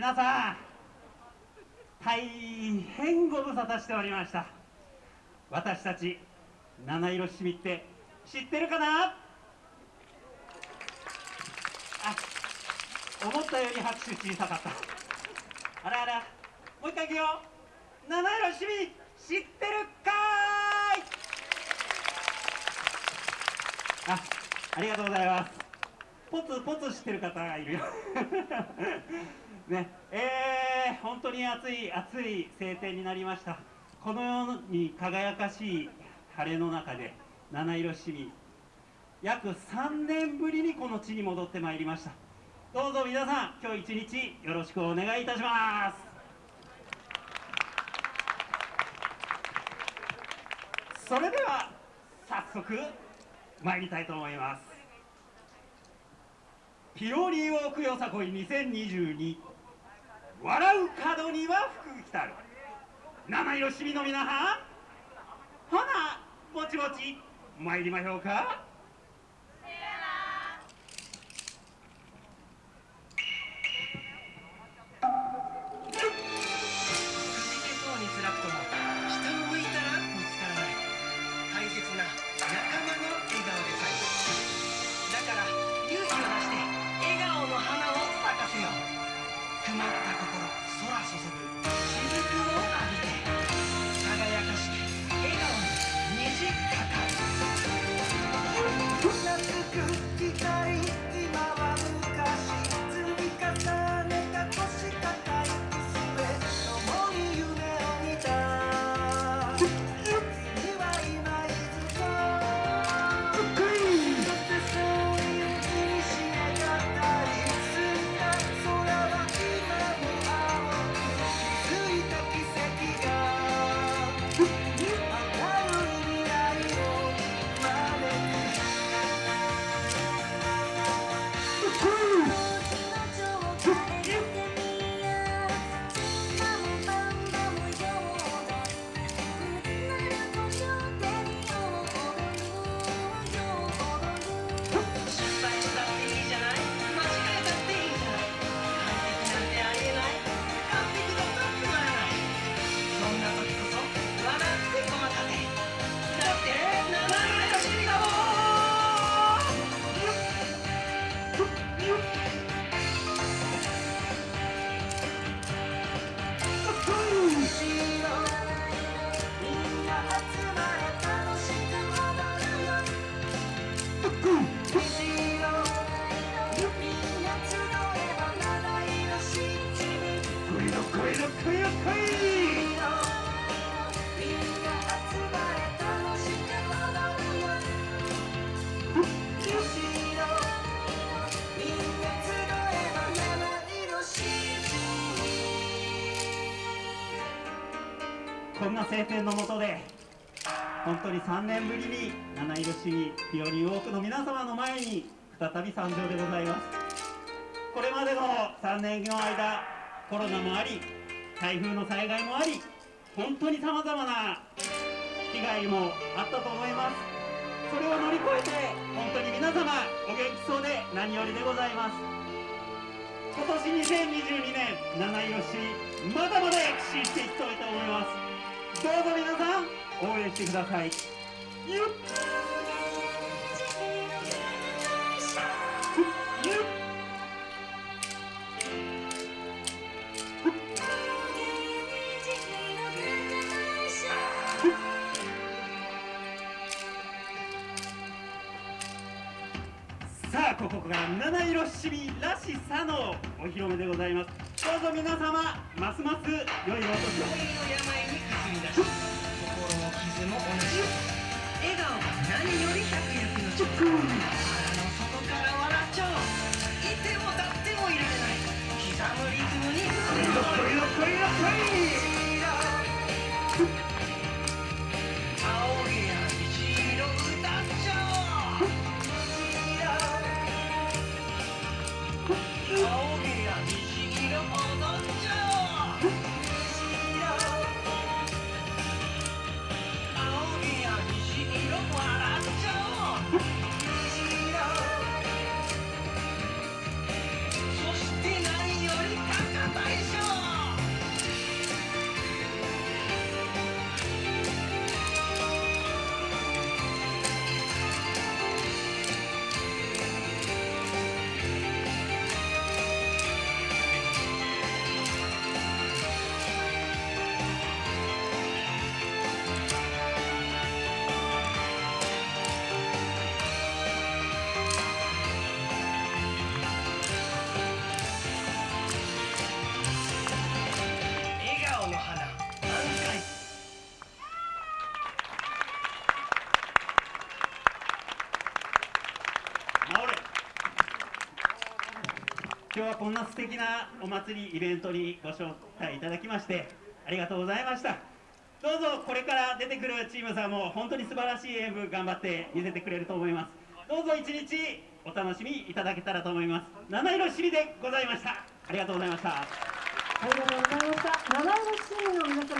皆さん大変ご無沙汰しておりました。私たち七色しみって知ってるかな？あ思ったより拍手小さかった。あらあらもう一回いくよ。七色しみ知ってるかーい！あありがとうございます。ポツポツ知ってる方がいるよ。ね。えー、本当に暑い暑い晴天になりました。このように輝かしい晴れの中で七色市民約3年ぶりにこの地に戻ってまいりました。どうぞ皆さん今日一日よろしくお願いいたします。それでは早速参りたいと思います。ピオリーウォークよさこい2022笑う角には福来たる。七色しみの皆はん。ほなぼちぼち参りましょうか。こんな晴天の下で本当に3年ぶりに七色市議日和多くの皆様の前に再び参上でございます。これまでの3年の間コロナもあり台風の災害もあり本当にさまざまな被害もあったと思います。それを乗り越えて本当に皆様お元気そうで何よりでございます。今年2022年七色市まだまだ躍進していきたいと思います。どうぞ皆さん応援してください。さあここが七色しみらしさのお披露目でございます。どうぞ皆様ますます良いお年を。心も傷も同じ笑顔が何より百薬の力腹の底から笑っちゃおう。いても立ってもいられない。刻むリズムに来いよ来いよ来い今日はこんな素敵なお祭りイベントにご招待いただきましてありがとうございました。どうぞこれから出てくるチームさんも本当に素晴らしい演舞頑張って見せてくれると思います。どうぞ一日お楽しみいただけたらと思います。七色しりでございました。ありがとうございました。ありがとうございました。七色市民の皆様